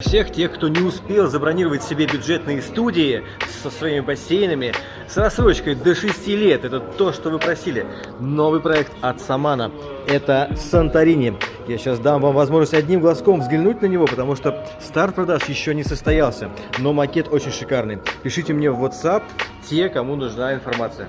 Всех тех, кто не успел забронировать себе бюджетные студии со своими бассейнами с рассрочкой до 6 лет, это то, что вы просили. Новый проект от Самана, это Санторини. Я сейчас дам вам возможность одним глазком взглянуть на него, потому что старт продаж еще не состоялся, но макет очень шикарный. Пишите мне в WhatsApp те, кому нужна информация.